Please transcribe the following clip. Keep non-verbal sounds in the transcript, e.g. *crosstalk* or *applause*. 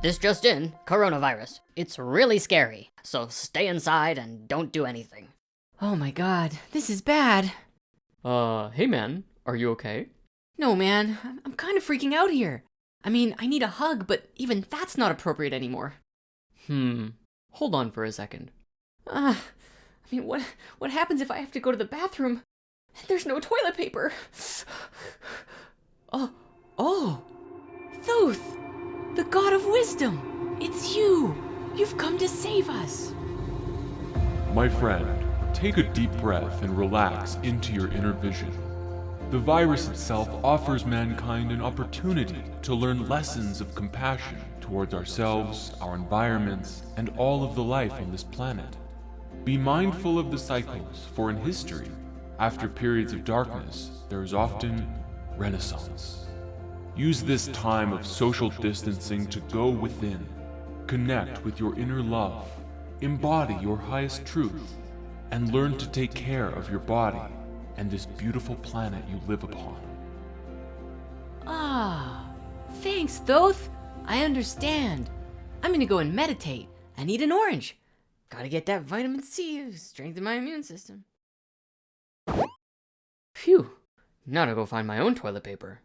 This just in, coronavirus. It's really scary, so stay inside and don't do anything. Oh my god, this is bad. Uh, hey man, are you okay? No, man, I'm- I'm kind of freaking out here. I mean, I need a hug, but even that's not appropriate anymore. Hmm, hold on for a second. Uh, I mean, what what happens if I have to go to the bathroom? and There's no toilet paper. *sighs* Oh, oh, wisdom. It's you. You've come to save us. My friend, take a deep breath and relax into your inner vision. The virus itself offers mankind an opportunity to learn lessons of compassion towards ourselves, our environments, and all of the life on this planet. Be mindful of the cycles, for in history, after periods of darkness, there is often renaissance. Use this time of social distancing to go within, connect with your inner love, embody your highest truth, and learn to take care of your body and this beautiful planet you live upon. Ah, thanks, Thoth. I understand. I'm gonna go and meditate. I need an orange. Gotta get that vitamin C, to strengthen my immune system. Phew, now to go find my own toilet paper.